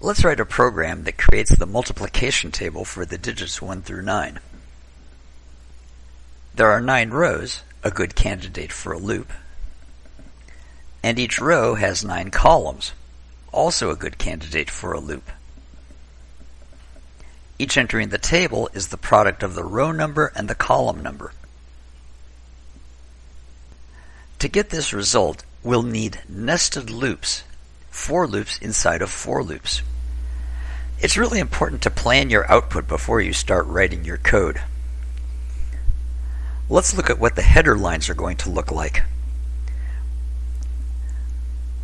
Let's write a program that creates the multiplication table for the digits 1 through 9. There are 9 rows, a good candidate for a loop, and each row has 9 columns, also a good candidate for a loop. Each entry in the table is the product of the row number and the column number. To get this result, we'll need nested loops, for loops inside of for loops. It's really important to plan your output before you start writing your code. Let's look at what the header lines are going to look like.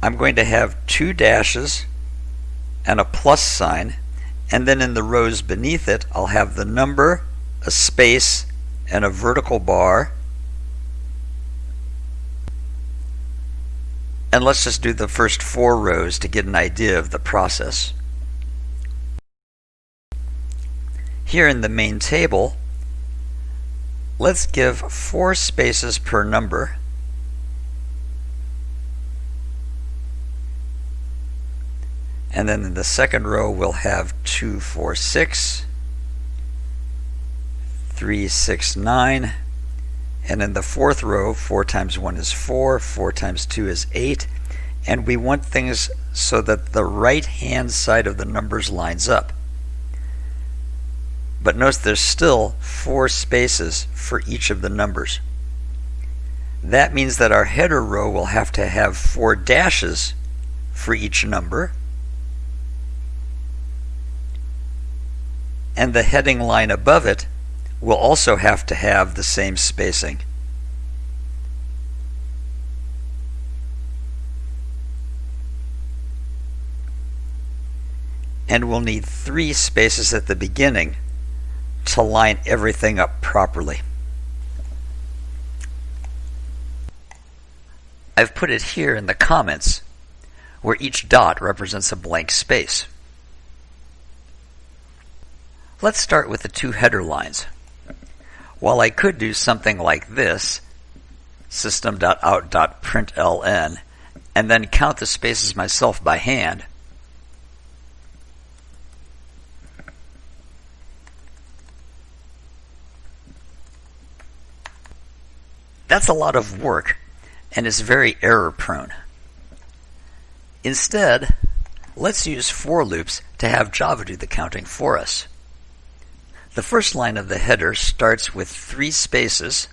I'm going to have two dashes and a plus sign and then in the rows beneath it I'll have the number, a space, and a vertical bar. And let's just do the first four rows to get an idea of the process. Here in the main table, let's give four spaces per number And then in the second row, we'll have 2, 4, 6, 3, 6, 9. And in the fourth row, 4 times 1 is 4, 4 times 2 is 8. And we want things so that the right-hand side of the numbers lines up. But notice there's still four spaces for each of the numbers. That means that our header row will have to have four dashes for each number and the heading line above it will also have to have the same spacing. And we'll need three spaces at the beginning to line everything up properly. I've put it here in the comments where each dot represents a blank space. Let's start with the two header lines. While I could do something like this, system.out.println, and then count the spaces myself by hand, That's a lot of work and is very error prone. Instead, let's use for loops to have Java do the counting for us. The first line of the header starts with three spaces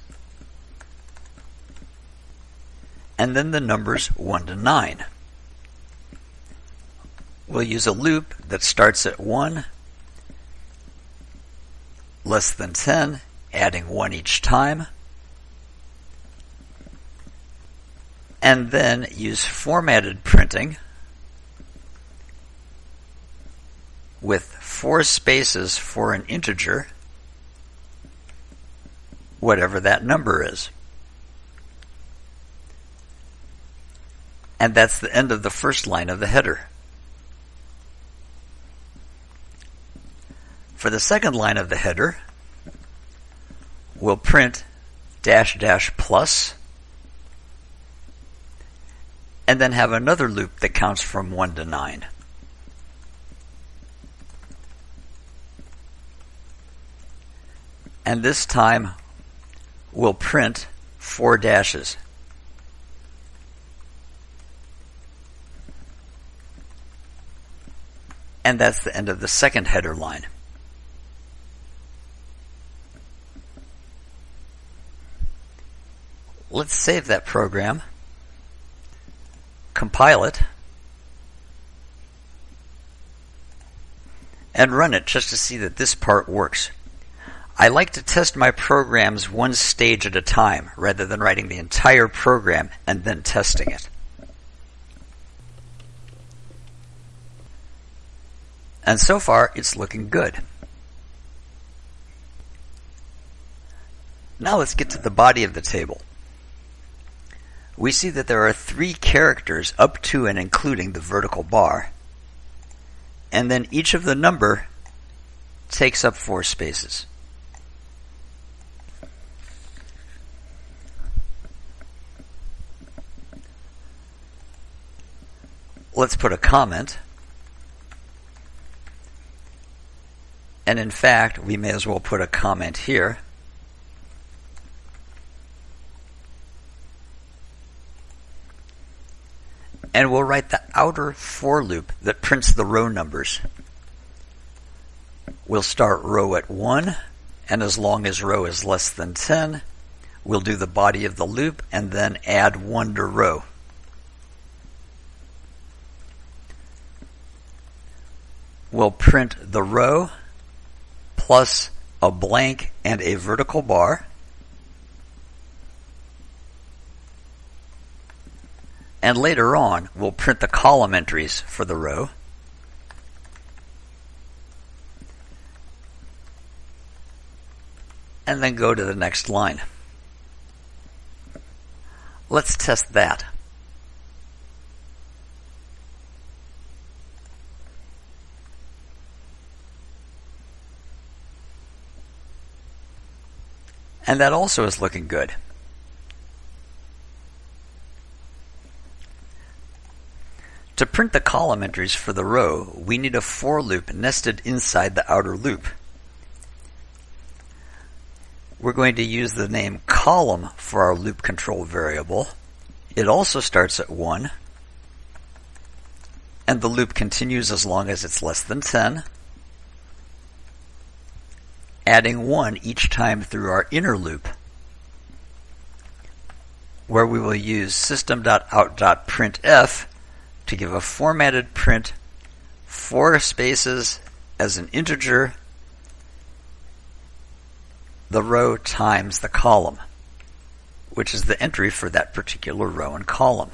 and then the numbers 1 to 9. We'll use a loop that starts at 1, less than 10, adding 1 each time, and then use formatted printing with four spaces for an integer, whatever that number is. And that's the end of the first line of the header. For the second line of the header, we'll print dash dash plus and then have another loop that counts from 1 to 9. And this time we'll print four dashes. And that's the end of the second header line. Let's save that program, compile it, and run it just to see that this part works. I like to test my programs one stage at a time rather than writing the entire program and then testing it. And so far, it's looking good. Now let's get to the body of the table. We see that there are three characters up to and including the vertical bar. And then each of the number takes up four spaces. Let's put a comment. And in fact, we may as well put a comment here. And we'll write the outer for loop that prints the row numbers. We'll start row at 1, and as long as row is less than 10, we'll do the body of the loop and then add 1 to row. We'll print the row plus a blank and a vertical bar. And later on, we'll print the column entries for the row. And then go to the next line. Let's test that. And that also is looking good. To print the column entries for the row, we need a for loop nested inside the outer loop. We're going to use the name column for our loop control variable. It also starts at 1, and the loop continues as long as it's less than 10 adding 1 each time through our inner loop, where we will use system.out.printf to give a formatted print four spaces as an integer, the row times the column, which is the entry for that particular row and column.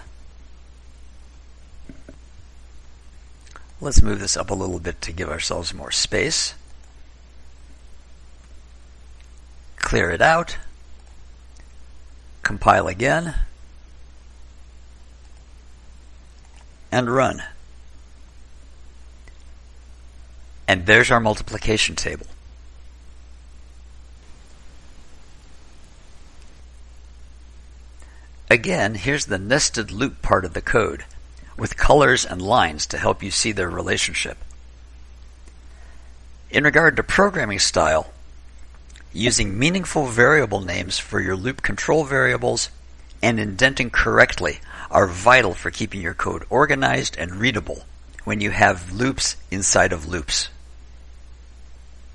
Let's move this up a little bit to give ourselves more space. Clear it out, compile again, and run. And there's our multiplication table. Again, here's the nested loop part of the code, with colors and lines to help you see their relationship. In regard to programming style, Using meaningful variable names for your loop control variables and indenting correctly are vital for keeping your code organized and readable when you have loops inside of loops.